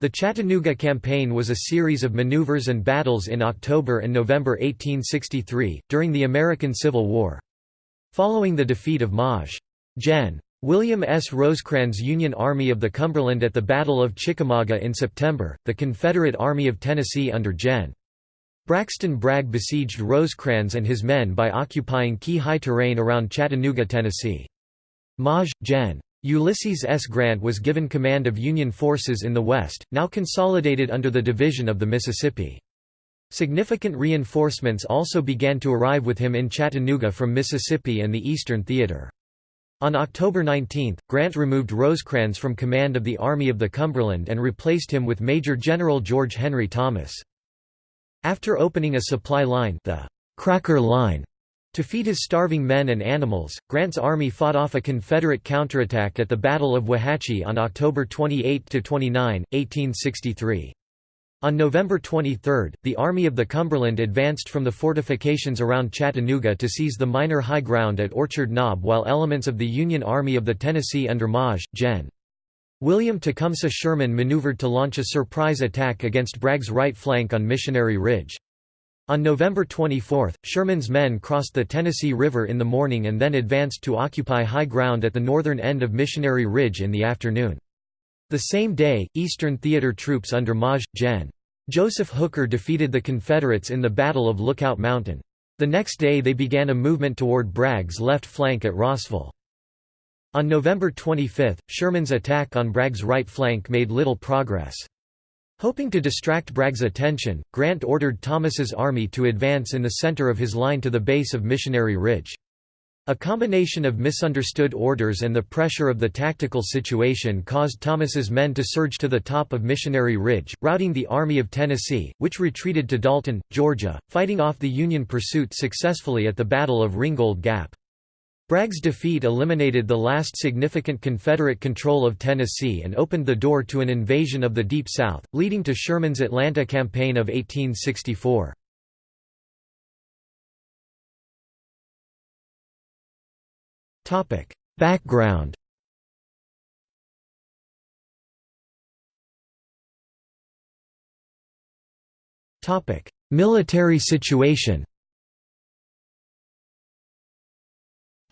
The Chattanooga Campaign was a series of maneuvers and battles in October and November 1863, during the American Civil War. Following the defeat of Maj. Gen. William S. Rosecrans' Union Army of the Cumberland at the Battle of Chickamauga in September, the Confederate Army of Tennessee under Gen. Braxton Bragg besieged Rosecrans and his men by occupying key high terrain around Chattanooga, Tennessee. Maj. Gen. Ulysses S. Grant was given command of Union forces in the West, now consolidated under the Division of the Mississippi. Significant reinforcements also began to arrive with him in Chattanooga from Mississippi and the Eastern Theater. On October 19, Grant removed Rosecrans from command of the Army of the Cumberland and replaced him with Major General George Henry Thomas. After opening a supply line the Cracker Line to feed his starving men and animals, Grant's army fought off a Confederate counterattack at the Battle of Wauhatchie on October 28–29, 1863. On November 23, the Army of the Cumberland advanced from the fortifications around Chattanooga to seize the minor high ground at Orchard Knob while elements of the Union Army of the Tennessee under Maj. Gen. William Tecumseh Sherman maneuvered to launch a surprise attack against Bragg's right flank on Missionary Ridge. On November 24, Sherman's men crossed the Tennessee River in the morning and then advanced to occupy high ground at the northern end of Missionary Ridge in the afternoon. The same day, Eastern Theater troops under Maj. Gen. Joseph Hooker defeated the Confederates in the Battle of Lookout Mountain. The next day they began a movement toward Bragg's left flank at Rossville. On November 25, Sherman's attack on Bragg's right flank made little progress. Hoping to distract Bragg's attention, Grant ordered Thomas's army to advance in the center of his line to the base of Missionary Ridge. A combination of misunderstood orders and the pressure of the tactical situation caused Thomas's men to surge to the top of Missionary Ridge, routing the Army of Tennessee, which retreated to Dalton, Georgia, fighting off the Union pursuit successfully at the Battle of Ringgold Gap. Bragg's defeat eliminated the last significant Confederate control of Tennessee and opened the door to an invasion of the Deep South, leading to Sherman's Atlanta Campaign of 1864. Background Military situation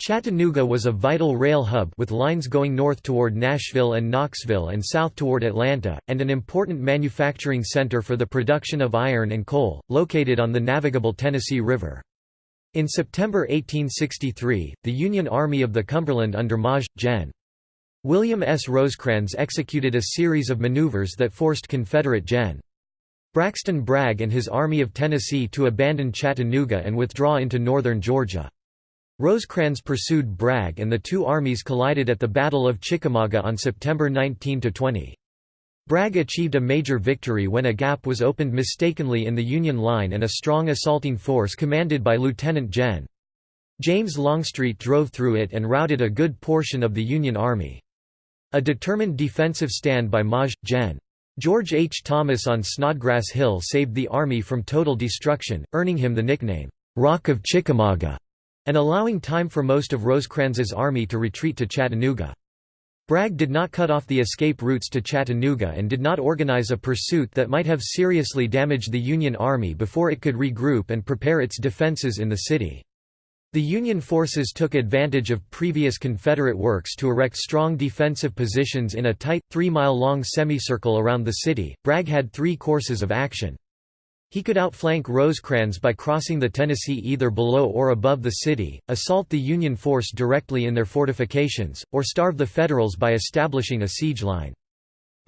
Chattanooga was a vital rail hub with lines going north toward Nashville and Knoxville and south toward Atlanta, and an important manufacturing center for the production of iron and coal, located on the navigable Tennessee River. In September 1863, the Union Army of the Cumberland under Maj. Gen. William S. Rosecrans executed a series of maneuvers that forced Confederate Gen. Braxton Bragg and his Army of Tennessee to abandon Chattanooga and withdraw into northern Georgia. Rosecrans pursued Bragg and the two armies collided at the Battle of Chickamauga on September 19–20. Bragg achieved a major victory when a gap was opened mistakenly in the Union line and a strong assaulting force commanded by Lieutenant Gen. James Longstreet drove through it and routed a good portion of the Union Army. A determined defensive stand by Maj. Gen. George H. Thomas on Snodgrass Hill saved the army from total destruction, earning him the nickname, "'Rock of Chickamauga' and allowing time for most of Rosecrans's army to retreat to Chattanooga. Bragg did not cut off the escape routes to Chattanooga and did not organize a pursuit that might have seriously damaged the Union Army before it could regroup and prepare its defenses in the city. The Union forces took advantage of previous Confederate works to erect strong defensive positions in a tight, three-mile-long semicircle around the city. Bragg had three courses of action. He could outflank Rosecrans by crossing the Tennessee either below or above the city, assault the Union force directly in their fortifications, or starve the Federals by establishing a siege line.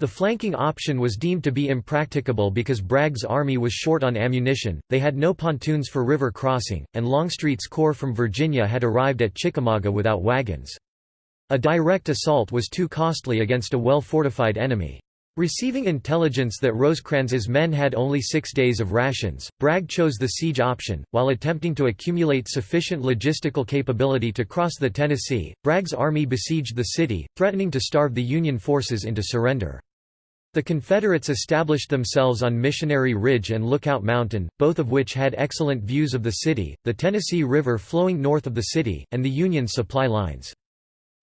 The flanking option was deemed to be impracticable because Bragg's army was short on ammunition, they had no pontoons for river crossing, and Longstreet's corps from Virginia had arrived at Chickamauga without wagons. A direct assault was too costly against a well-fortified enemy. Receiving intelligence that Rosecrans's men had only six days of rations, Bragg chose the siege option. While attempting to accumulate sufficient logistical capability to cross the Tennessee, Bragg's army besieged the city, threatening to starve the Union forces into surrender. The Confederates established themselves on Missionary Ridge and Lookout Mountain, both of which had excellent views of the city, the Tennessee River flowing north of the city, and the Union supply lines.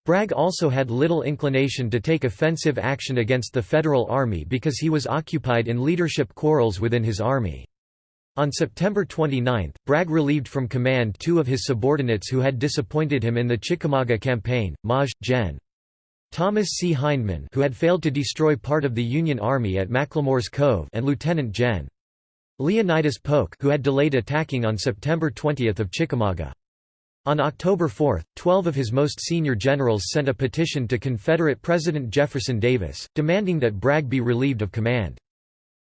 Bragg also had little inclination to take offensive action against the Federal Army because he was occupied in leadership quarrels within his army. On September 29, Bragg relieved from command two of his subordinates who had disappointed him in the Chickamauga campaign, Maj. Gen. Thomas C. Hindman who had failed to destroy part of the Union Army at McLemore's Cove and Lieutenant Gen. Leonidas Polk who had delayed attacking on September 20 of Chickamauga. On October 4, 12 of his most senior generals sent a petition to Confederate President Jefferson Davis, demanding that Bragg be relieved of command.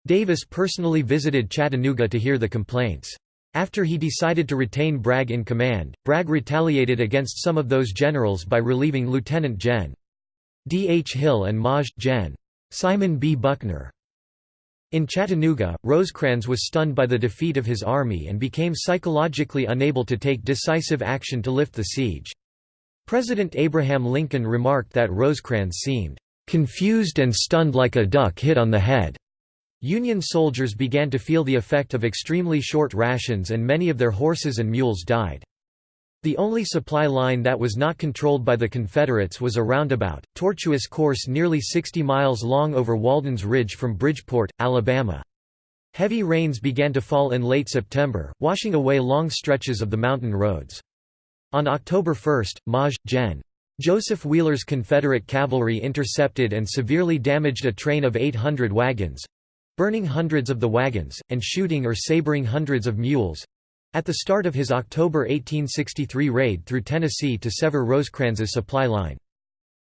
Davis personally visited Chattanooga to hear the complaints. After he decided to retain Bragg in command, Bragg retaliated against some of those generals by relieving Lieutenant Gen. D. H. Hill and Maj. Gen. Simon B. Buckner. In Chattanooga, Rosecrans was stunned by the defeat of his army and became psychologically unable to take decisive action to lift the siege. President Abraham Lincoln remarked that Rosecrans seemed confused and stunned like a duck hit on the head. Union soldiers began to feel the effect of extremely short rations and many of their horses and mules died. The only supply line that was not controlled by the Confederates was a roundabout, tortuous course nearly 60 miles long over Walden's Ridge from Bridgeport, Alabama. Heavy rains began to fall in late September, washing away long stretches of the mountain roads. On October 1, Maj. Gen. Joseph Wheeler's Confederate cavalry intercepted and severely damaged a train of 800 wagons—burning hundreds of the wagons, and shooting or sabering hundreds of mules, at the start of his October 1863 raid through Tennessee to sever Rosecrans's supply line.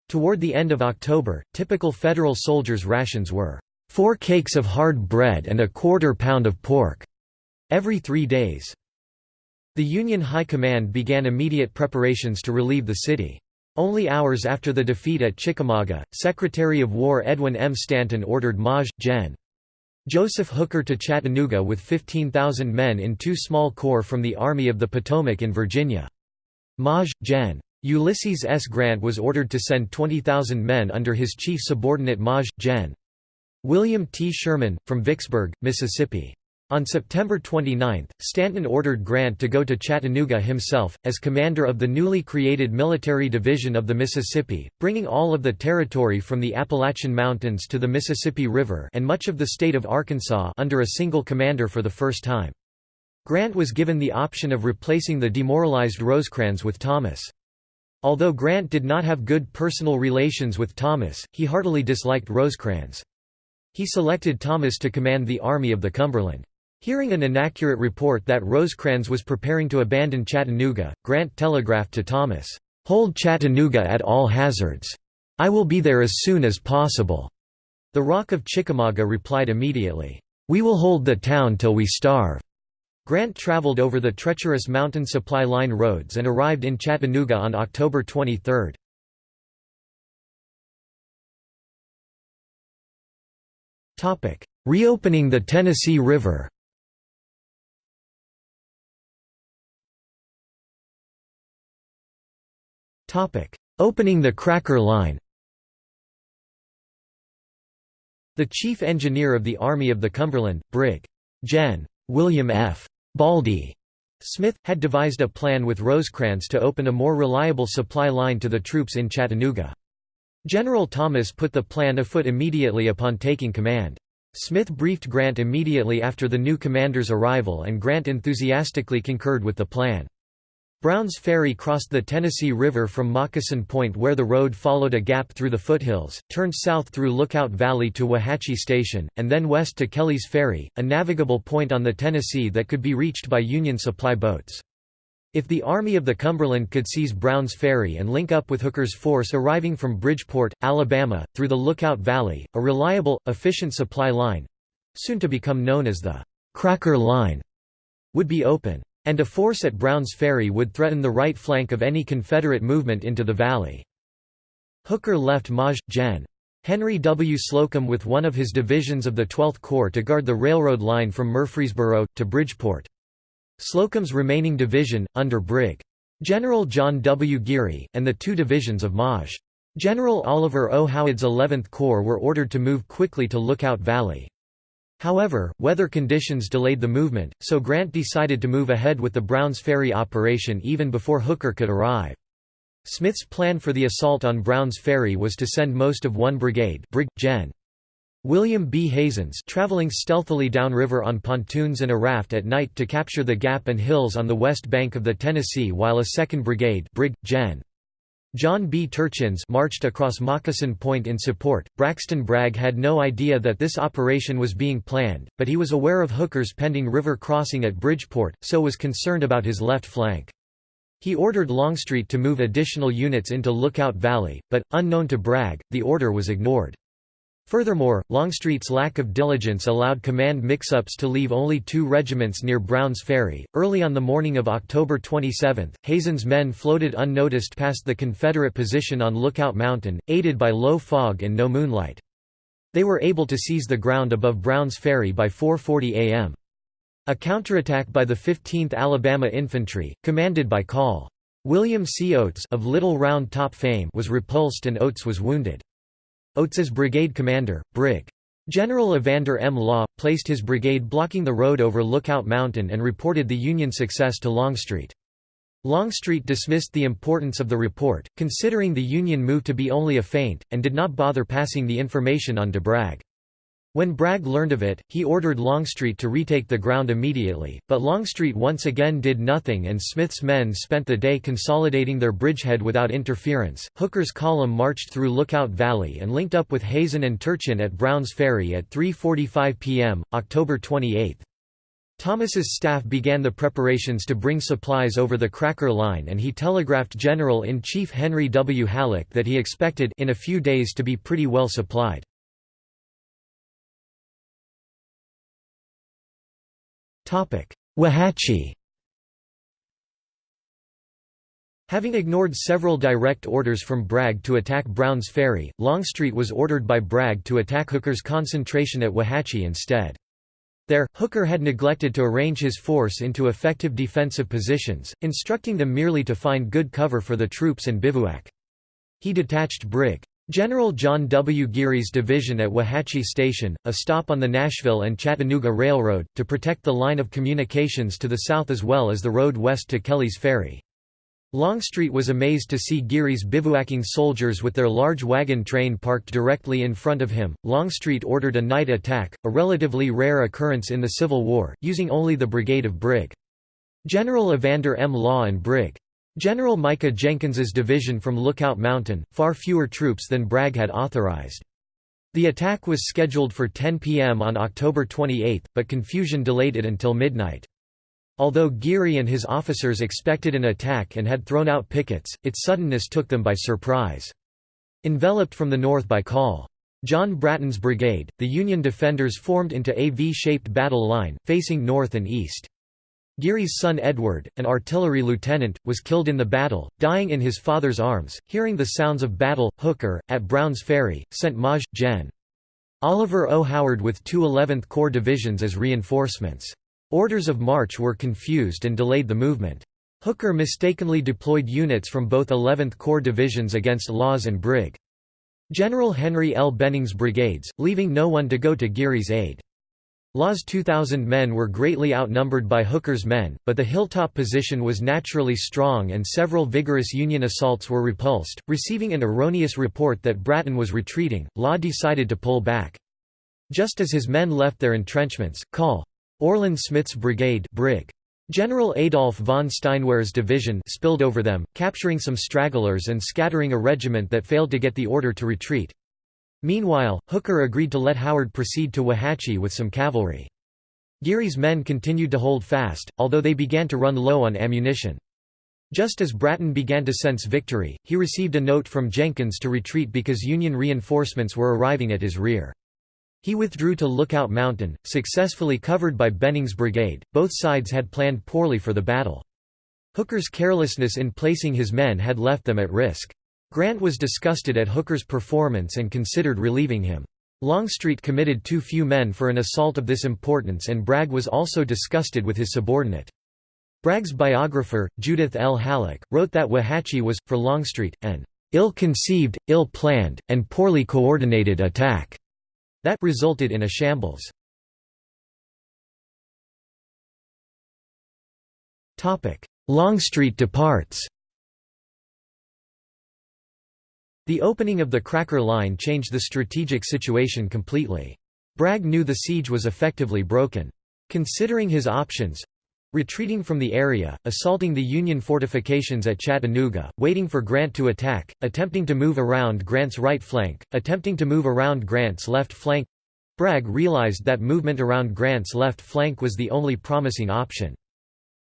Toward the end of October, typical Federal soldiers' rations were, four cakes of hard bread and a quarter pound of pork," every three days. The Union High Command began immediate preparations to relieve the city. Only hours after the defeat at Chickamauga, Secretary of War Edwin M. Stanton ordered Maj. Gen. Joseph Hooker to Chattanooga with 15,000 men in two small corps from the Army of the Potomac in Virginia. Maj. Gen. Ulysses S. Grant was ordered to send 20,000 men under his chief subordinate Maj. Gen. William T. Sherman, from Vicksburg, Mississippi. On September 29, Stanton ordered Grant to go to Chattanooga himself, as commander of the newly created Military Division of the Mississippi, bringing all of the territory from the Appalachian Mountains to the Mississippi River and much of the state of Arkansas under a single commander for the first time. Grant was given the option of replacing the demoralized Rosecrans with Thomas. Although Grant did not have good personal relations with Thomas, he heartily disliked Rosecrans. He selected Thomas to command the Army of the Cumberland. Hearing an inaccurate report that Rosecrans was preparing to abandon Chattanooga, Grant telegraphed to Thomas, "'Hold Chattanooga at all hazards. I will be there as soon as possible.' The Rock of Chickamauga replied immediately, "'We will hold the town till we starve.' Grant traveled over the treacherous mountain supply line roads and arrived in Chattanooga on October 23. Reopening the Tennessee River Opening the Cracker Line The chief engineer of the Army of the Cumberland, Brig. Gen. William F. Baldy Smith, had devised a plan with Rosecrans to open a more reliable supply line to the troops in Chattanooga. General Thomas put the plan afoot immediately upon taking command. Smith briefed Grant immediately after the new commander's arrival and Grant enthusiastically concurred with the plan. Brown's Ferry crossed the Tennessee River from Moccasin Point where the road followed a gap through the foothills, turned south through Lookout Valley to Wauhatchie Station, and then west to Kelly's Ferry, a navigable point on the Tennessee that could be reached by Union supply boats. If the Army of the Cumberland could seize Brown's Ferry and link up with Hooker's force arriving from Bridgeport, Alabama, through the Lookout Valley, a reliable, efficient supply line—soon to become known as the «Cracker Line»—would be open and a force at Brown's Ferry would threaten the right flank of any Confederate movement into the valley. Hooker left Maj. Gen. Henry W. Slocum with one of his divisions of the 12th Corps to guard the railroad line from Murfreesboro, to Bridgeport. Slocum's remaining division, under Brig. General John W. Geary, and the two divisions of Maj. General Oliver O. Howard's 11th Corps were ordered to move quickly to Lookout Valley. However, weather conditions delayed the movement, so Grant decided to move ahead with the Browns Ferry operation even before Hooker could arrive. Smith's plan for the assault on Brown's Ferry was to send most of one brigade Brig. Gen. William B. Hazen's traveling stealthily downriver on pontoons and a raft at night to capture the gap and hills on the west bank of the Tennessee while a 2nd Brigade Brig. Gen. John B. Turchins marched across Moccasin Point in support. Braxton Bragg had no idea that this operation was being planned, but he was aware of Hooker's pending river crossing at Bridgeport, so was concerned about his left flank. He ordered Longstreet to move additional units into Lookout Valley, but, unknown to Bragg, the order was ignored. Furthermore, Longstreet's lack of diligence allowed command mix-ups to leave only two regiments near Brown's Ferry. Early on the morning of October 27, Hazen's men floated unnoticed past the Confederate position on Lookout Mountain, aided by low fog and no moonlight. They were able to seize the ground above Brown's Ferry by 4.40 am. A counterattack by the 15th Alabama Infantry, commanded by Col. William C. Oates of Little Round Top fame was repulsed and Oates was wounded. Oates's brigade commander, Brig. General Evander M. Law, placed his brigade blocking the road over Lookout Mountain and reported the Union success to Longstreet. Longstreet dismissed the importance of the report, considering the Union move to be only a feint, and did not bother passing the information on to Bragg. When Bragg learned of it, he ordered Longstreet to retake the ground immediately, but Longstreet once again did nothing and Smith's men spent the day consolidating their bridgehead without interference. Hooker's column marched through Lookout Valley and linked up with Hazen and Turchin at Brown's Ferry at 3.45 p.m., October 28. Thomas's staff began the preparations to bring supplies over the Cracker Line and he telegraphed General-in-Chief Henry W. Halleck that he expected in a few days to be pretty well supplied. Wauhatchie Having ignored several direct orders from Bragg to attack Brown's Ferry, Longstreet was ordered by Bragg to attack Hooker's concentration at Wauhatchie instead. There, Hooker had neglected to arrange his force into effective defensive positions, instructing them merely to find good cover for the troops and bivouac. He detached Brig. General John W. Geary's division at Wauhatchie Station, a stop on the Nashville and Chattanooga Railroad, to protect the line of communications to the south as well as the road west to Kelly's Ferry. Longstreet was amazed to see Geary's bivouacking soldiers with their large wagon train parked directly in front of him. Longstreet ordered a night attack, a relatively rare occurrence in the Civil War, using only the brigade of Brig. General Evander M. Law and Brig. General Micah Jenkins's division from Lookout Mountain, far fewer troops than Bragg had authorized. The attack was scheduled for 10 p.m. on October 28, but confusion delayed it until midnight. Although Geary and his officers expected an attack and had thrown out pickets, its suddenness took them by surprise. Enveloped from the north by Col. John Bratton's brigade, the Union defenders formed into a V-shaped battle line, facing north and east. Geary's son Edward, an artillery lieutenant, was killed in the battle, dying in his father's arms. Hearing the sounds of battle, Hooker, at Brown's Ferry, sent Maj. Gen. Oliver O. Howard with two 11th Corps divisions as reinforcements. Orders of march were confused and delayed the movement. Hooker mistakenly deployed units from both 11th Corps divisions against Law's and Brig. General Henry L. Benning's brigades, leaving no one to go to Geary's aid. Law's 2,000 men were greatly outnumbered by Hooker's men, but the hilltop position was naturally strong and several vigorous Union assaults were repulsed. Receiving an erroneous report that Bratton was retreating, Law decided to pull back. Just as his men left their entrenchments, Col. Orland Smith's brigade Brig. General Adolf von Steinwehr's division spilled over them, capturing some stragglers and scattering a regiment that failed to get the order to retreat. Meanwhile, Hooker agreed to let Howard proceed to Wauhatchie with some cavalry. Geary's men continued to hold fast, although they began to run low on ammunition. Just as Bratton began to sense victory, he received a note from Jenkins to retreat because Union reinforcements were arriving at his rear. He withdrew to Lookout Mountain, successfully covered by Benning's brigade. Both sides had planned poorly for the battle. Hooker's carelessness in placing his men had left them at risk. Grant was disgusted at Hooker's performance and considered relieving him. Longstreet committed too few men for an assault of this importance and Bragg was also disgusted with his subordinate. Bragg's biographer, Judith L. Hallock, wrote that Wauhatchie was, for Longstreet, an ill-conceived, ill-planned, and poorly coordinated attack that resulted in a shambles. Longstreet departs The opening of the Cracker Line changed the strategic situation completely. Bragg knew the siege was effectively broken. Considering his options, Retreating from the area, assaulting the Union fortifications at Chattanooga, waiting for Grant to attack, attempting to move around Grant's right flank, attempting to move around Grant's left flank. Bragg realized that movement around Grant's left flank was the only promising option.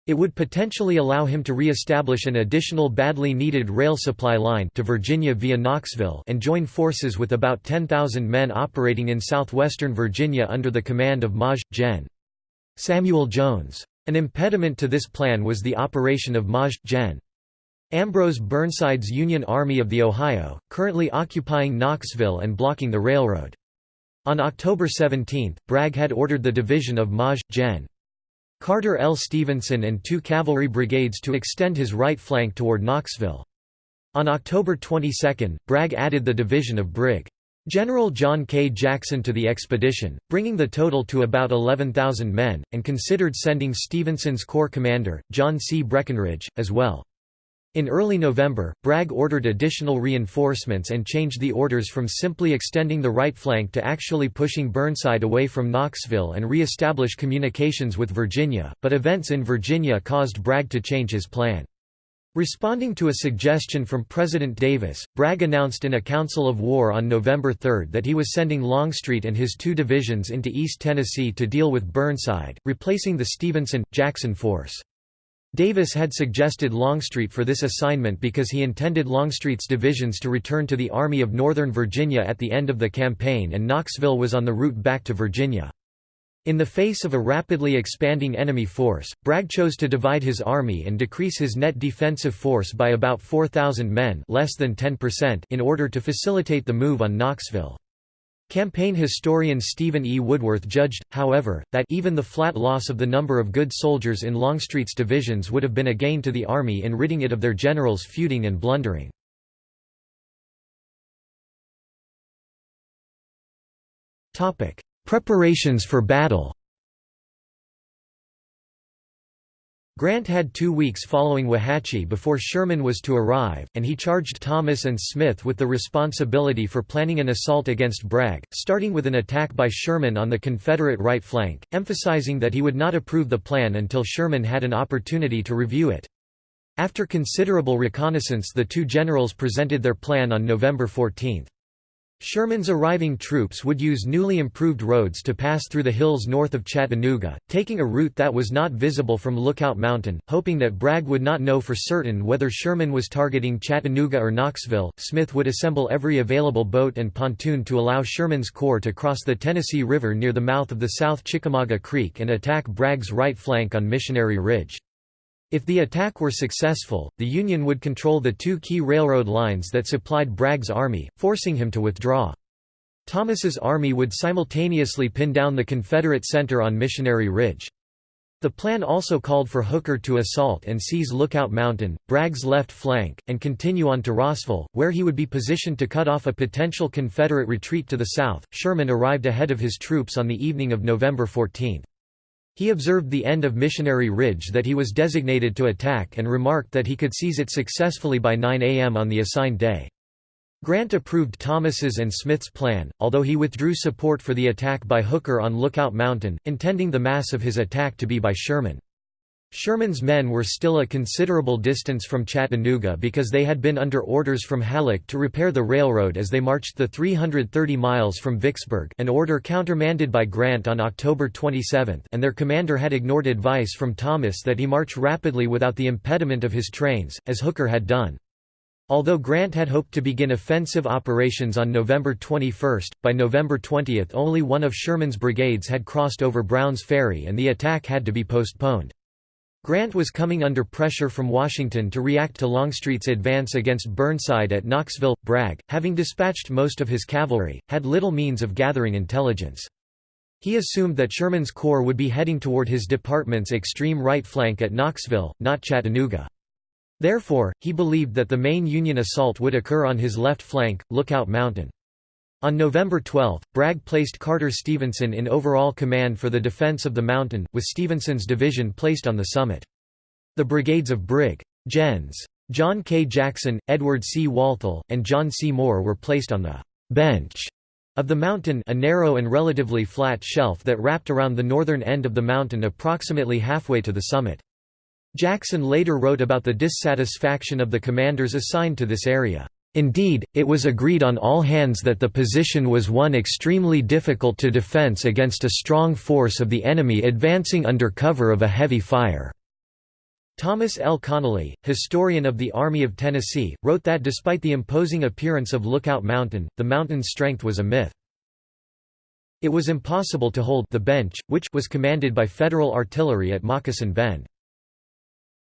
It would potentially allow him to re-establish an additional badly needed rail supply line to Virginia via Knoxville and join forces with about 10,000 men operating in southwestern Virginia under the command of Maj. Gen. Samuel Jones. An impediment to this plan was the operation of Maj. Gen. Ambrose Burnside's Union Army of the Ohio, currently occupying Knoxville and blocking the railroad. On October 17, Bragg had ordered the division of Maj. Gen. Carter L. Stevenson and two cavalry brigades to extend his right flank toward Knoxville. On October 22, Bragg added the division of Brig. General John K. Jackson to the expedition, bringing the total to about 11,000 men, and considered sending Stevenson's corps commander, John C. Breckinridge, as well. In early November, Bragg ordered additional reinforcements and changed the orders from simply extending the right flank to actually pushing Burnside away from Knoxville and re-establish communications with Virginia, but events in Virginia caused Bragg to change his plan. Responding to a suggestion from President Davis, Bragg announced in a council of war on November 3 that he was sending Longstreet and his two divisions into East Tennessee to deal with Burnside, replacing the Stevenson-Jackson force. Davis had suggested Longstreet for this assignment because he intended Longstreet's divisions to return to the Army of Northern Virginia at the end of the campaign and Knoxville was on the route back to Virginia. In the face of a rapidly expanding enemy force, Bragg chose to divide his army and decrease his net defensive force by about 4,000 men less than 10% in order to facilitate the move on Knoxville. Campaign historian Stephen E. Woodworth judged, however, that even the flat loss of the number of good soldiers in Longstreet's divisions would have been a gain to the army in ridding it of their generals feuding and blundering. Preparations for battle Grant had two weeks following Wauhatchie before Sherman was to arrive, and he charged Thomas and Smith with the responsibility for planning an assault against Bragg, starting with an attack by Sherman on the Confederate right flank, emphasizing that he would not approve the plan until Sherman had an opportunity to review it. After considerable reconnaissance the two generals presented their plan on November 14. Sherman's arriving troops would use newly improved roads to pass through the hills north of Chattanooga, taking a route that was not visible from Lookout Mountain, hoping that Bragg would not know for certain whether Sherman was targeting Chattanooga or Knoxville. Smith would assemble every available boat and pontoon to allow Sherman's corps to cross the Tennessee River near the mouth of the South Chickamauga Creek and attack Bragg's right flank on Missionary Ridge. If the attack were successful, the Union would control the two key railroad lines that supplied Bragg's army, forcing him to withdraw. Thomas's army would simultaneously pin down the Confederate center on Missionary Ridge. The plan also called for Hooker to assault and seize Lookout Mountain, Bragg's left flank, and continue on to Rossville, where he would be positioned to cut off a potential Confederate retreat to the south. Sherman arrived ahead of his troops on the evening of November 14. He observed the end of Missionary Ridge that he was designated to attack and remarked that he could seize it successfully by 9 a.m. on the assigned day. Grant approved Thomas's and Smith's plan, although he withdrew support for the attack by Hooker on Lookout Mountain, intending the mass of his attack to be by Sherman. Sherman's men were still a considerable distance from Chattanooga because they had been under orders from Halleck to repair the railroad as they marched the 330 miles from Vicksburg an order countermanded by Grant on October 27 and their commander had ignored advice from Thomas that he march rapidly without the impediment of his trains, as Hooker had done. Although Grant had hoped to begin offensive operations on November 21, by November 20 only one of Sherman's brigades had crossed over Brown's Ferry and the attack had to be postponed. Grant was coming under pressure from Washington to react to Longstreet's advance against Burnside at Knoxville. Bragg, having dispatched most of his cavalry, had little means of gathering intelligence. He assumed that Sherman's corps would be heading toward his department's extreme right flank at Knoxville, not Chattanooga. Therefore, he believed that the main Union assault would occur on his left flank, Lookout Mountain. On November 12, Bragg placed Carter Stevenson in overall command for the defense of the mountain, with Stevenson's division placed on the summit. The brigades of Brig. Gens. John K. Jackson, Edward C. Walthall, and John C. Moore were placed on the «bench» of the mountain a narrow and relatively flat shelf that wrapped around the northern end of the mountain approximately halfway to the summit. Jackson later wrote about the dissatisfaction of the commanders assigned to this area. Indeed, it was agreed on all hands that the position was one extremely difficult to defense against a strong force of the enemy advancing under cover of a heavy fire. Thomas L. Connelly, historian of the Army of Tennessee, wrote that despite the imposing appearance of Lookout Mountain, the mountain's strength was a myth. It was impossible to hold the bench, which was commanded by Federal artillery at Moccasin Bend.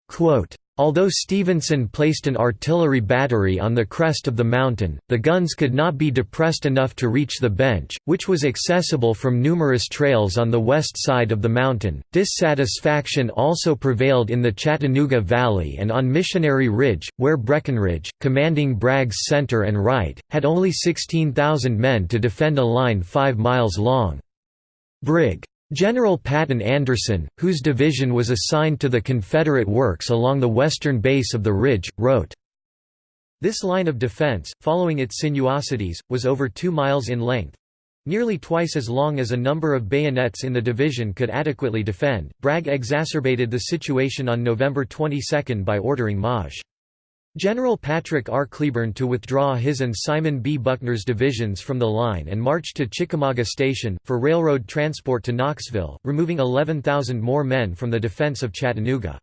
Quote, Although Stevenson placed an artillery battery on the crest of the mountain, the guns could not be depressed enough to reach the bench, which was accessible from numerous trails on the west side of the mountain. Dissatisfaction also prevailed in the Chattanooga Valley and on Missionary Ridge, where Breckinridge, commanding Bragg's center and right, had only 16,000 men to defend a line 5 miles long. Brig. General Patton Anderson, whose division was assigned to the Confederate works along the western base of the ridge, wrote, This line of defense, following its sinuosities, was over two miles in length—nearly twice as long as a number of bayonets in the division could adequately defend. Bragg exacerbated the situation on November 22 by ordering Maj. General Patrick R. Cleburne to withdraw his and Simon B. Buckner's divisions from the line and march to Chickamauga Station, for railroad transport to Knoxville, removing 11,000 more men from the defense of Chattanooga.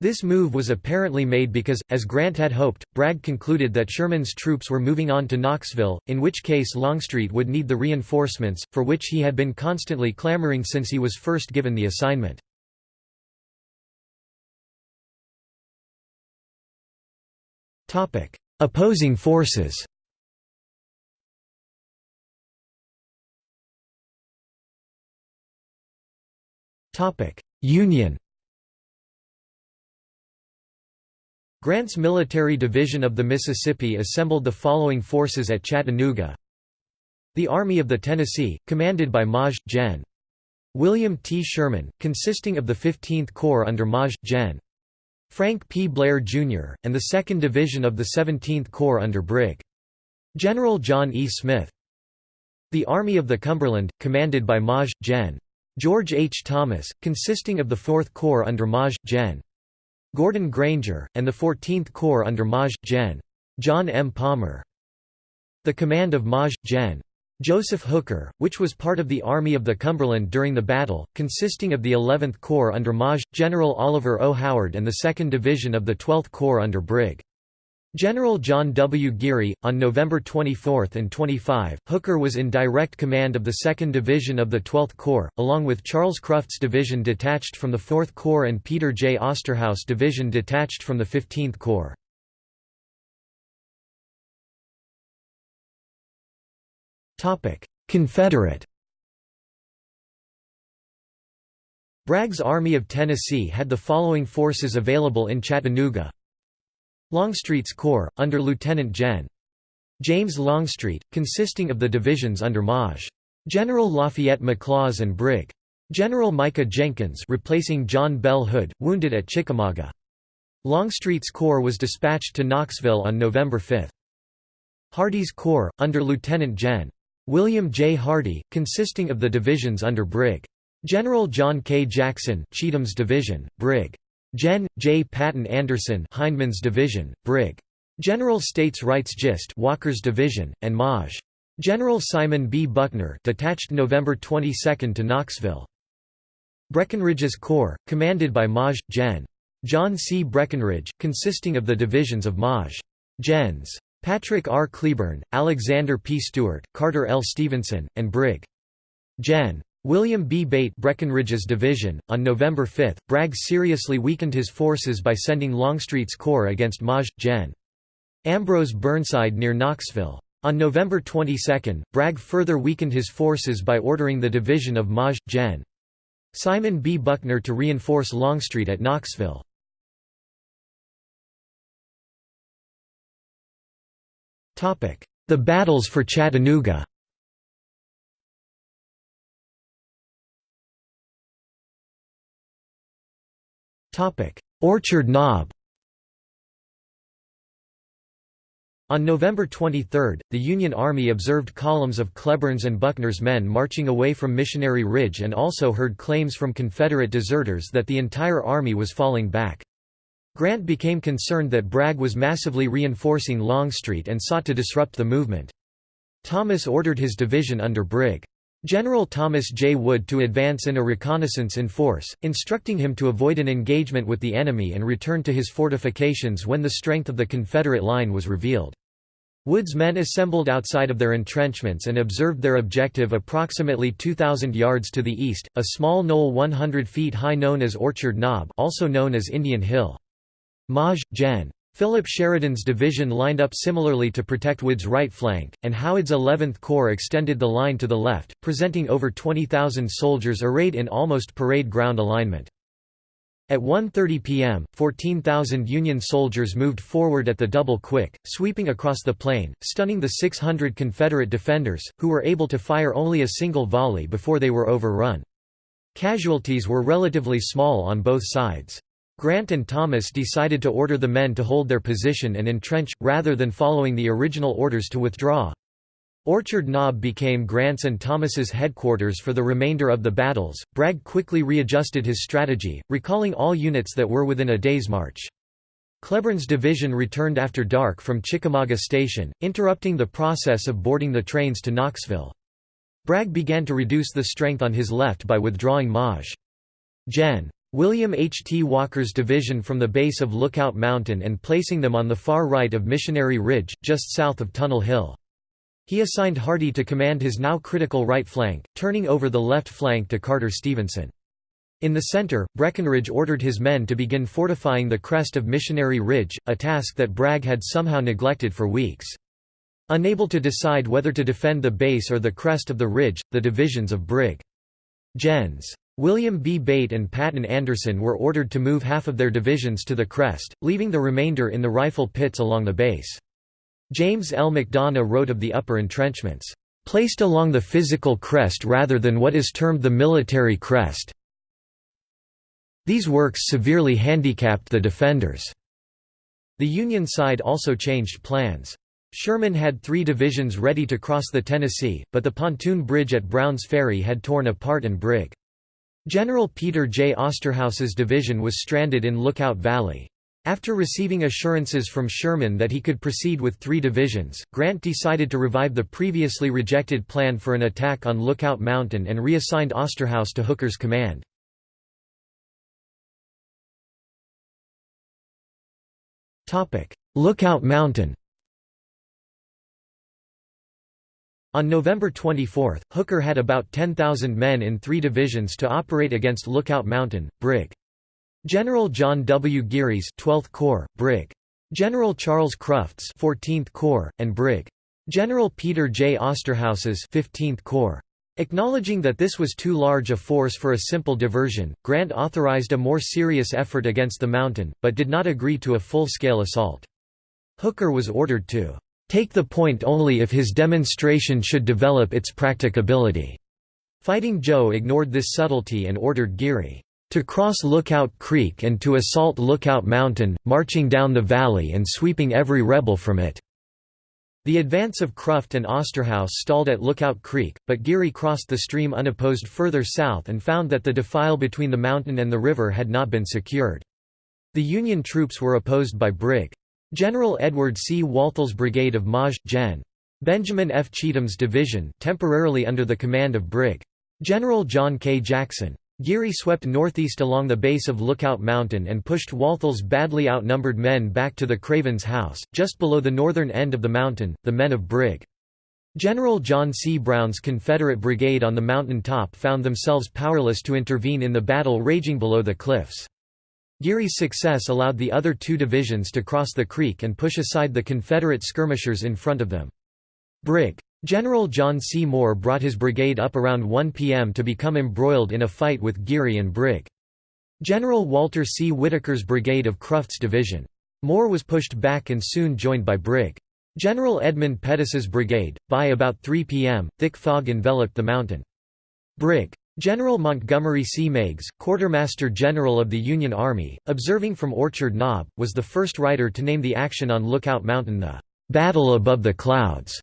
This move was apparently made because, as Grant had hoped, Bragg concluded that Sherman's troops were moving on to Knoxville, in which case Longstreet would need the reinforcements, for which he had been constantly clamoring since he was first given the assignment. Opposing forces Union Grant's military division of the Mississippi assembled the following forces at Chattanooga The Army of the Tennessee, commanded by Maj. Gen. William T. Sherman, consisting of the 15th Corps under Maj. Gen. Frank P. Blair, Jr., and the 2nd Division of the 17th Corps under Brig. General John E. Smith. The Army of the Cumberland, commanded by Maj. Gen. George H. Thomas, consisting of the 4th Corps under Maj. Gen. Gordon Granger, and the 14th Corps under Maj. Gen. John M. Palmer. The command of Maj. Gen. Joseph Hooker, which was part of the Army of the Cumberland during the battle, consisting of the 11th Corps under Maj. General Oliver O. Howard and the 2nd Division of the 12th Corps under Brig. General John W. Geary. On November 24 and 25, Hooker was in direct command of the 2nd Division of the 12th Corps, along with Charles Cruft's division detached from the 4th Corps and Peter J. Osterhaus division detached from the 15th Corps. Confederate Bragg's Army of Tennessee had the following forces available in Chattanooga Longstreet's Corps, under Lieutenant Gen. James Longstreet, consisting of the divisions under Maj. General Lafayette McLaws and Brig. General Micah Jenkins replacing John Bell Hood, wounded at Chickamauga. Longstreet's Corps was dispatched to Knoxville on November 5. Hardee's Corps, under Lieutenant Gen. William J. Hardee, consisting of the divisions under Brig. General John K. Jackson Cheatham's division, Brig. Gen. J. Patton Anderson Hindman's division, Brig. General States Rights Gist Walker's division, and Maj. General Simon B. Buckner detached November 22 to Knoxville. Breckinridge's Corps, commanded by Maj. Gen. John C. Breckinridge, consisting of the divisions of Maj. Gens. Patrick R. Cleburne, Alexander P. Stewart, Carter L. Stevenson, and Brig. Gen. William B. Bate Breckinridge's division. On November 5, Bragg seriously weakened his forces by sending Longstreet's corps against Maj. Gen. Ambrose Burnside near Knoxville. On November 22, Bragg further weakened his forces by ordering the division of Maj. Gen. Simon B. Buckner to reinforce Longstreet at Knoxville. The battles for Chattanooga. Orchard Knob. On November 23, the Union Army observed columns of Cleburne's and Buckner's men marching away from Missionary Ridge and also heard claims from Confederate deserters that the entire army was falling back. Grant became concerned that Bragg was massively reinforcing Longstreet and sought to disrupt the movement. Thomas ordered his division under Brig. General Thomas J. Wood to advance in a reconnaissance in force, instructing him to avoid an engagement with the enemy and return to his fortifications when the strength of the Confederate line was revealed. Wood's men assembled outside of their entrenchments and observed their objective approximately 2,000 yards to the east, a small knoll 100 feet high known as Orchard Knob also known as Indian Hill. Maj. Gen. Philip Sheridan's division lined up similarly to protect Wood's right flank, and Howard's 11th Corps extended the line to the left, presenting over 20,000 soldiers arrayed in almost parade ground alignment. At 1.30 p.m., 14,000 Union soldiers moved forward at the double quick, sweeping across the plain, stunning the 600 Confederate defenders, who were able to fire only a single volley before they were overrun. Casualties were relatively small on both sides. Grant and Thomas decided to order the men to hold their position and entrench, rather than following the original orders to withdraw. Orchard Knob became Grant's and Thomas's headquarters for the remainder of the battles. Bragg quickly readjusted his strategy, recalling all units that were within a day's march. Cleburne's division returned after dark from Chickamauga Station, interrupting the process of boarding the trains to Knoxville. Bragg began to reduce the strength on his left by withdrawing Maj. Gen. William H. T. Walker's division from the base of Lookout Mountain and placing them on the far right of Missionary Ridge, just south of Tunnel Hill. He assigned Hardee to command his now critical right flank, turning over the left flank to Carter Stevenson. In the center, Breckinridge ordered his men to begin fortifying the crest of Missionary Ridge, a task that Bragg had somehow neglected for weeks. Unable to decide whether to defend the base or the crest of the ridge, the divisions of Brig. Gens. William B. Bate and Patton Anderson were ordered to move half of their divisions to the crest, leaving the remainder in the rifle pits along the base. James L. McDonough wrote of the upper entrenchments, "...placed along the physical crest rather than what is termed the military crest. These works severely handicapped the defenders." The Union side also changed plans. Sherman had three divisions ready to cross the Tennessee, but the pontoon bridge at Brown's Ferry had torn apart and Brig. General Peter J. Osterhaus's division was stranded in Lookout Valley. After receiving assurances from Sherman that he could proceed with three divisions, Grant decided to revive the previously rejected plan for an attack on Lookout Mountain and reassigned Osterhaus to Hooker's command. Lookout Mountain On November 24, Hooker had about 10,000 men in three divisions to operate against Lookout Mountain, Brig. General John W. Geary's 12th Corps, Brig. General Charles Cruft's 14th Corps, and Brig. General Peter J. Osterhaus's 15th Corps. Acknowledging that this was too large a force for a simple diversion, Grant authorized a more serious effort against the mountain, but did not agree to a full-scale assault. Hooker was ordered to take the point only if his demonstration should develop its practicability. Fighting Joe ignored this subtlety and ordered Geary to cross Lookout Creek and to assault Lookout Mountain, marching down the valley and sweeping every rebel from it. The advance of Cruft and Osterhaus stalled at Lookout Creek, but Geary crossed the stream unopposed further south and found that the defile between the mountain and the river had not been secured. The Union troops were opposed by Brig. General Edward C. Walthall's brigade of Maj. Gen. Benjamin F. Cheatham's division temporarily under the command of Brig. General John K. Jackson. Geary swept northeast along the base of Lookout Mountain and pushed Walthall's badly outnumbered men back to the Cravens House, just below the northern end of the mountain, the men of Brig. General John C. Brown's Confederate brigade on the mountain top found themselves powerless to intervene in the battle raging below the cliffs. Geary's success allowed the other two divisions to cross the creek and push aside the Confederate skirmishers in front of them. Brig. General John C. Moore brought his brigade up around 1 p.m. to become embroiled in a fight with Geary and Brig. General Walter C. Whitaker's brigade of Cruft's division. Moore was pushed back and soon joined by Brig. General Edmund Pettus's brigade. By about 3 p.m., thick fog enveloped the mountain. Brig. General Montgomery C. Meigs, Quartermaster General of the Union Army, observing from Orchard Knob, was the first writer to name the action on Lookout Mountain the "'Battle above the clouds'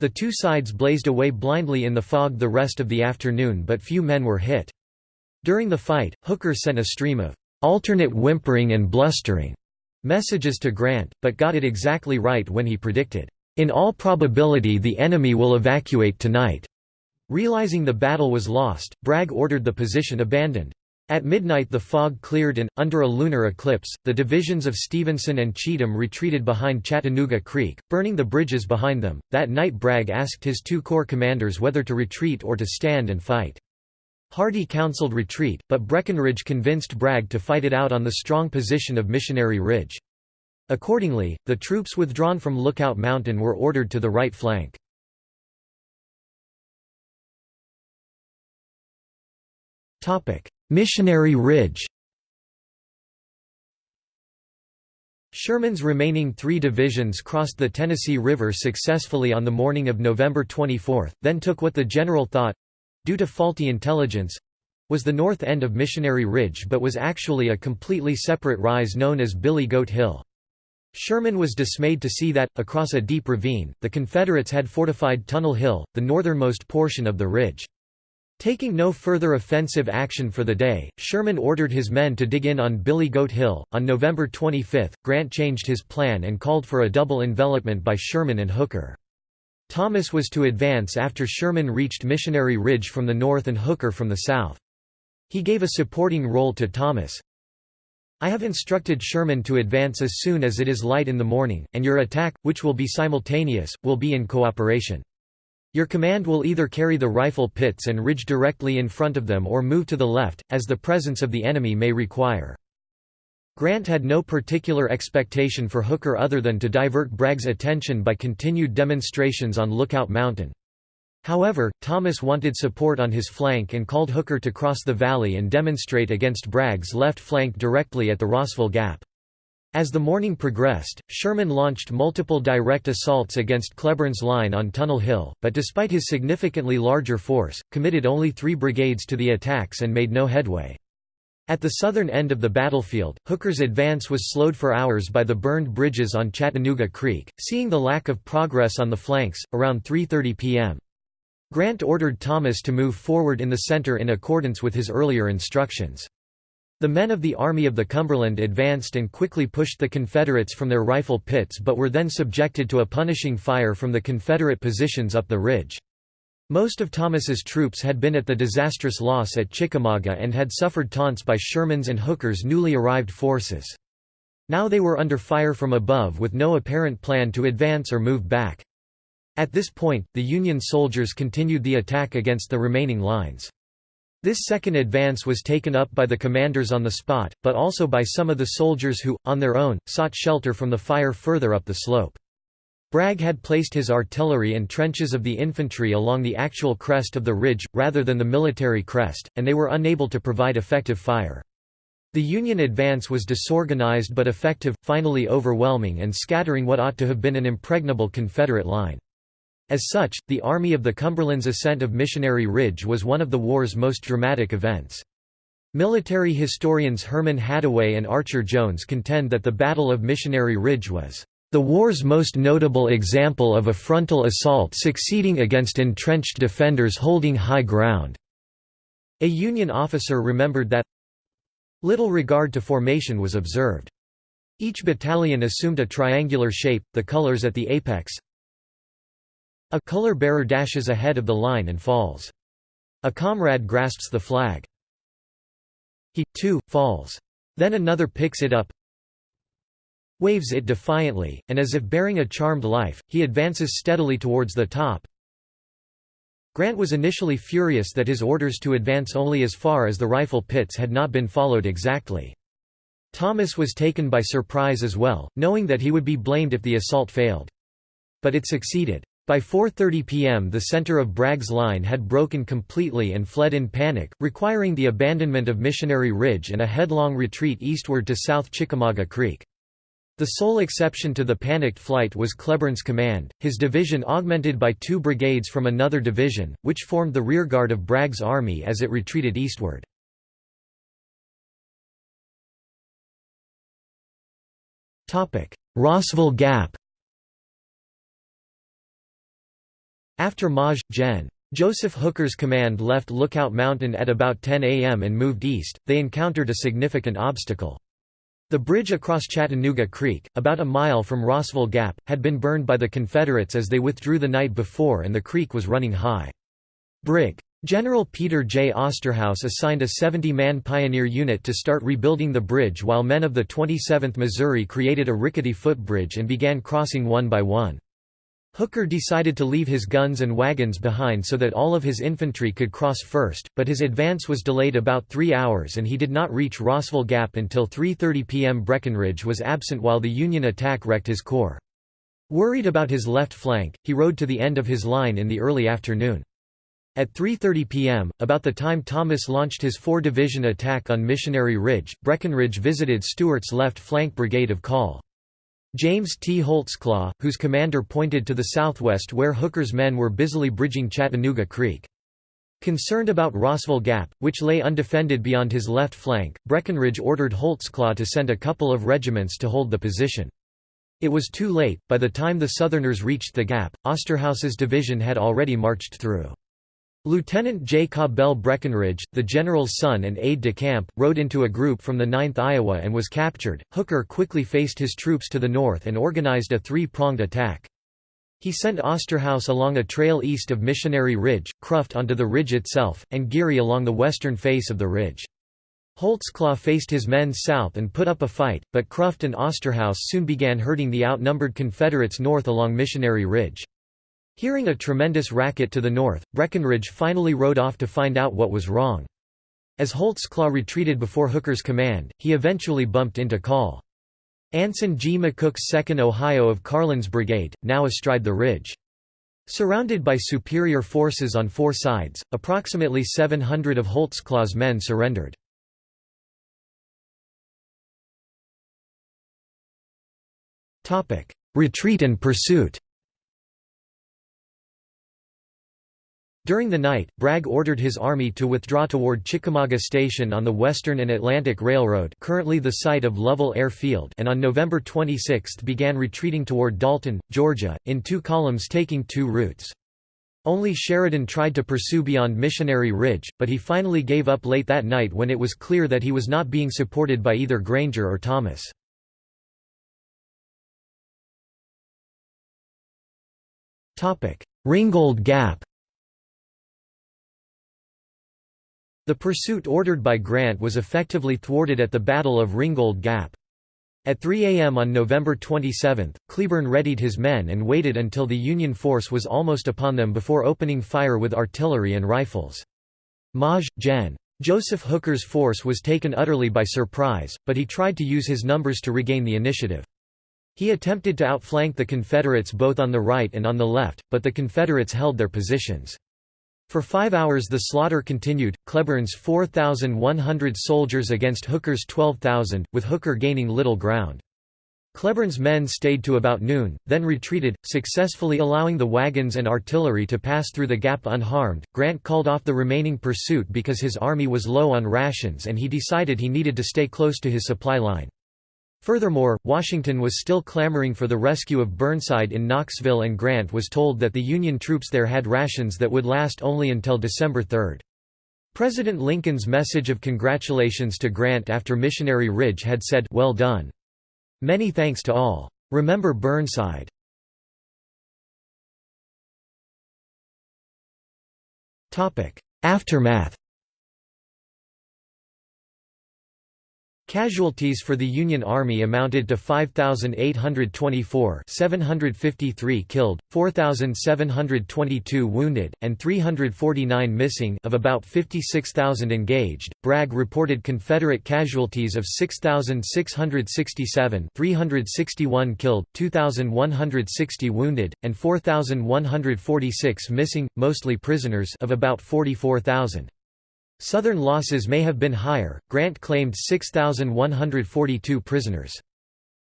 The two sides blazed away blindly in the fog the rest of the afternoon but few men were hit. During the fight, Hooker sent a stream of "'alternate whimpering and blustering' messages to Grant, but got it exactly right when he predicted, "'In all probability the enemy will evacuate tonight'". Realizing the battle was lost, Bragg ordered the position abandoned. At midnight the fog cleared and, under a lunar eclipse, the divisions of Stevenson and Cheatham retreated behind Chattanooga Creek, burning the bridges behind them. That night Bragg asked his two corps commanders whether to retreat or to stand and fight. Hardee counseled retreat, but Breckinridge convinced Bragg to fight it out on the strong position of Missionary Ridge. Accordingly, the troops withdrawn from Lookout Mountain were ordered to the right flank. Missionary Ridge Sherman's remaining three divisions crossed the Tennessee River successfully on the morning of November 24, then took what the general thought—due to faulty intelligence—was the north end of Missionary Ridge but was actually a completely separate rise known as Billy Goat Hill. Sherman was dismayed to see that, across a deep ravine, the Confederates had fortified Tunnel Hill, the northernmost portion of the ridge. Taking no further offensive action for the day, Sherman ordered his men to dig in on Billy Goat Hill. On November 25, Grant changed his plan and called for a double envelopment by Sherman and Hooker. Thomas was to advance after Sherman reached Missionary Ridge from the north and Hooker from the south. He gave a supporting role to Thomas. I have instructed Sherman to advance as soon as it is light in the morning, and your attack, which will be simultaneous, will be in cooperation. Your command will either carry the rifle pits and ridge directly in front of them or move to the left, as the presence of the enemy may require. Grant had no particular expectation for Hooker other than to divert Bragg's attention by continued demonstrations on Lookout Mountain. However, Thomas wanted support on his flank and called Hooker to cross the valley and demonstrate against Bragg's left flank directly at the Rossville Gap. As the morning progressed, Sherman launched multiple direct assaults against Cleburne's line on Tunnel Hill, but despite his significantly larger force, committed only three brigades to the attacks and made no headway. At the southern end of the battlefield, Hooker's advance was slowed for hours by the burned bridges on Chattanooga Creek. Seeing the lack of progress on the flanks, around 3.30 p.m. Grant ordered Thomas to move forward in the center in accordance with his earlier instructions. The men of the Army of the Cumberland advanced and quickly pushed the Confederates from their rifle pits but were then subjected to a punishing fire from the Confederate positions up the ridge. Most of Thomas's troops had been at the disastrous loss at Chickamauga and had suffered taunts by Sherman's and Hooker's newly arrived forces. Now they were under fire from above with no apparent plan to advance or move back. At this point, the Union soldiers continued the attack against the remaining lines. This second advance was taken up by the commanders on the spot, but also by some of the soldiers who, on their own, sought shelter from the fire further up the slope. Bragg had placed his artillery and trenches of the infantry along the actual crest of the ridge, rather than the military crest, and they were unable to provide effective fire. The Union advance was disorganized but effective, finally overwhelming and scattering what ought to have been an impregnable Confederate line. As such, the Army of the Cumberland's ascent of Missionary Ridge was one of the war's most dramatic events. Military historians Herman Hattaway and Archer Jones contend that the Battle of Missionary Ridge was the war's most notable example of a frontal assault succeeding against entrenched defenders holding high ground. A Union officer remembered that little regard to formation was observed. Each battalion assumed a triangular shape, the colors at the apex, a color bearer dashes ahead of the line and falls. A comrade grasps the flag. He, too, falls. Then another picks it up, waves it defiantly, and as if bearing a charmed life, he advances steadily towards the top. Grant was initially furious that his orders to advance only as far as the rifle pits had not been followed exactly. Thomas was taken by surprise as well, knowing that he would be blamed if the assault failed. But it succeeded. By 4.30 p.m. the center of Bragg's line had broken completely and fled in panic, requiring the abandonment of Missionary Ridge and a headlong retreat eastward to South Chickamauga Creek. The sole exception to the panicked flight was Cleburne's command, his division augmented by two brigades from another division, which formed the rearguard of Bragg's army as it retreated eastward. Rossville Gap After Maj. Gen. Joseph Hooker's command left Lookout Mountain at about 10 a.m. and moved east, they encountered a significant obstacle. The bridge across Chattanooga Creek, about a mile from Rossville Gap, had been burned by the Confederates as they withdrew the night before and the creek was running high. Brig. General Peter J. Osterhaus assigned a 70-man pioneer unit to start rebuilding the bridge while men of the 27th Missouri created a rickety footbridge and began crossing one by one. Hooker decided to leave his guns and wagons behind so that all of his infantry could cross first, but his advance was delayed about three hours and he did not reach Rossville Gap until 3.30 p.m. Breckinridge was absent while the Union attack wrecked his corps. Worried about his left flank, he rode to the end of his line in the early afternoon. At 3.30 p.m., about the time Thomas launched his four-division attack on Missionary Ridge, Breckinridge visited Stewart's left flank brigade of Call. James T. Holtzclaw, whose commander pointed to the southwest where Hooker's men were busily bridging Chattanooga Creek. Concerned about Rossville Gap, which lay undefended beyond his left flank, Breckinridge ordered Holtzclaw to send a couple of regiments to hold the position. It was too late, by the time the Southerners reached the gap, Osterhaus's division had already marched through. Lieutenant J. Cabell Breckinridge, the general's son and aide-de-camp, rode into a group from the 9th Iowa and was captured. Hooker quickly faced his troops to the north and organized a three-pronged attack. He sent Osterhaus along a trail east of Missionary Ridge, Cruft onto the ridge itself, and Geary along the western face of the ridge. Holtzclaw faced his men south and put up a fight, but Cruft and Osterhaus soon began hurting the outnumbered Confederates north along Missionary Ridge. Hearing a tremendous racket to the north, Breckinridge finally rode off to find out what was wrong. As Holtzclaw retreated before Hooker's command, he eventually bumped into Call. Anson G. McCook's 2nd Ohio of Carlin's brigade, now astride the ridge. Surrounded by superior forces on four sides, approximately 700 of Holtzclaw's men surrendered. Retreat and pursuit During the night, Bragg ordered his army to withdraw toward Chickamauga Station on the Western and Atlantic Railroad currently the site of Lovell Air Field and on November 26 began retreating toward Dalton, Georgia, in two columns taking two routes. Only Sheridan tried to pursue beyond Missionary Ridge, but he finally gave up late that night when it was clear that he was not being supported by either Granger or Thomas. Ringgold Gap The pursuit ordered by Grant was effectively thwarted at the Battle of Ringgold Gap. At 3 a.m. on November 27, Cleburne readied his men and waited until the Union force was almost upon them before opening fire with artillery and rifles. Maj. Gen. Joseph Hooker's force was taken utterly by surprise, but he tried to use his numbers to regain the initiative. He attempted to outflank the Confederates both on the right and on the left, but the Confederates held their positions. For five hours the slaughter continued, Cleburne's 4,100 soldiers against Hooker's 12,000, with Hooker gaining little ground. Cleburne's men stayed to about noon, then retreated, successfully allowing the wagons and artillery to pass through the gap unharmed. Grant called off the remaining pursuit because his army was low on rations and he decided he needed to stay close to his supply line. Furthermore, Washington was still clamoring for the rescue of Burnside in Knoxville and Grant was told that the Union troops there had rations that would last only until December 3. President Lincoln's message of congratulations to Grant after Missionary Ridge had said, well done. Many thanks to all. Remember Burnside. Aftermath Casualties for the Union Army amounted to 5,824 753 killed, 4,722 wounded, and 349 missing of about 56,000 engaged. Bragg reported Confederate casualties of 6,667 361 killed, 2,160 wounded, and 4,146 missing, mostly prisoners of about 44,000. Southern losses may have been higher. Grant claimed 6,142 prisoners.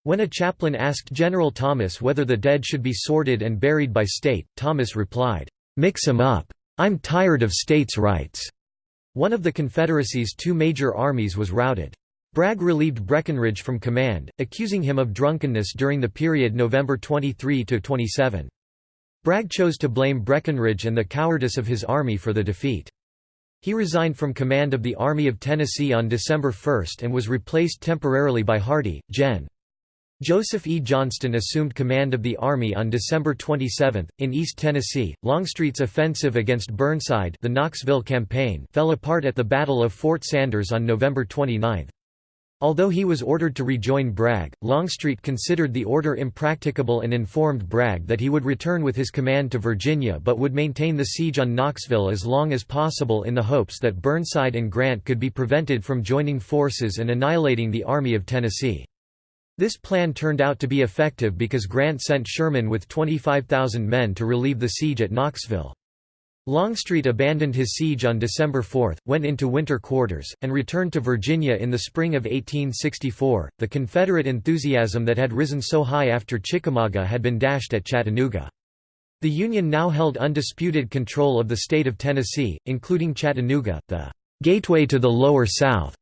When a chaplain asked General Thomas whether the dead should be sorted and buried by state, Thomas replied, "Mix 'em up. I'm tired of states' rights." One of the Confederacy's two major armies was routed. Bragg relieved Breckinridge from command, accusing him of drunkenness during the period November 23–27. Bragg chose to blame Breckinridge and the cowardice of his army for the defeat. He resigned from command of the Army of Tennessee on December 1 and was replaced temporarily by Hardee, Gen. Joseph E. Johnston assumed command of the Army on December 27. In East Tennessee, Longstreet's offensive against Burnside the Knoxville campaign fell apart at the Battle of Fort Sanders on November 29. Although he was ordered to rejoin Bragg, Longstreet considered the order impracticable and informed Bragg that he would return with his command to Virginia but would maintain the siege on Knoxville as long as possible in the hopes that Burnside and Grant could be prevented from joining forces and annihilating the Army of Tennessee. This plan turned out to be effective because Grant sent Sherman with 25,000 men to relieve the siege at Knoxville. Longstreet abandoned his siege on December 4, went into winter quarters, and returned to Virginia in the spring of 1864. The Confederate enthusiasm that had risen so high after Chickamauga had been dashed at Chattanooga. The Union now held undisputed control of the state of Tennessee, including Chattanooga, the gateway to the Lower South.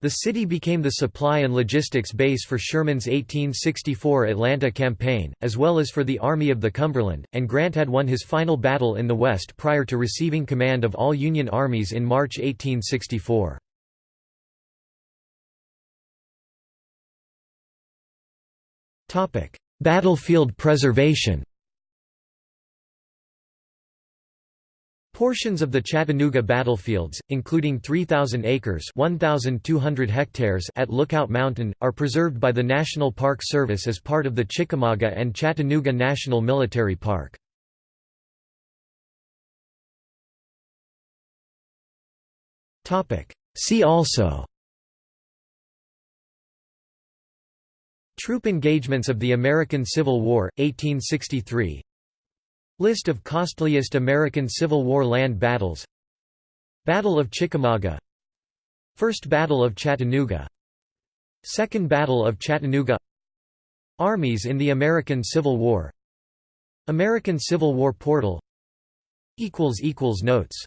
The city became the supply and logistics base for Sherman's 1864 Atlanta campaign, as well as for the Army of the Cumberland, and Grant had won his final battle in the West prior to receiving command of all Union armies in March 1864. Battlefield preservation Portions of the Chattanooga battlefields, including 3,000 acres 1,200 hectares at Lookout Mountain, are preserved by the National Park Service as part of the Chickamauga and Chattanooga National Military Park. See also Troop engagements of the American Civil War, 1863 List of costliest American Civil War land battles. Battle of Chickamauga. First Battle of Chattanooga. Second Battle of Chattanooga. Armies in the American Civil War. American Civil War portal. Notes